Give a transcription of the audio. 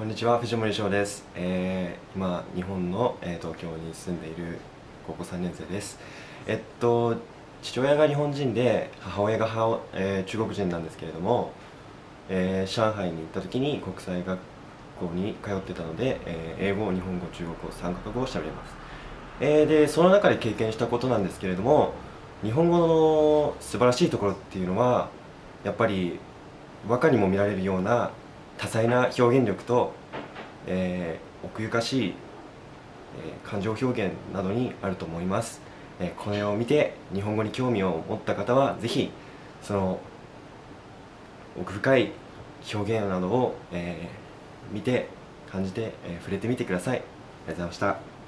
こんにちは藤森翔です、えー、今日本の、えー、東京に住んでいる高校3年生です。えっと父親が日本人で母親が母、えー、中国人なんですけれども、えー、上海に行った時に国際学校に通ってたので、えー、英語日本語中国語3カ国語を喋れます、えー、でその中で経験したことなんですけれども日本語の素晴らしいところっていうのはやっぱり和歌にも見られるような多彩な表現力と、えー、奥ゆかしい、えー、感情表現などにあると思います、えー、これを見て日本語に興味を持った方は是非その奥深い表現などを、えー、見て感じて、えー、触れてみてください。ありがとうございました。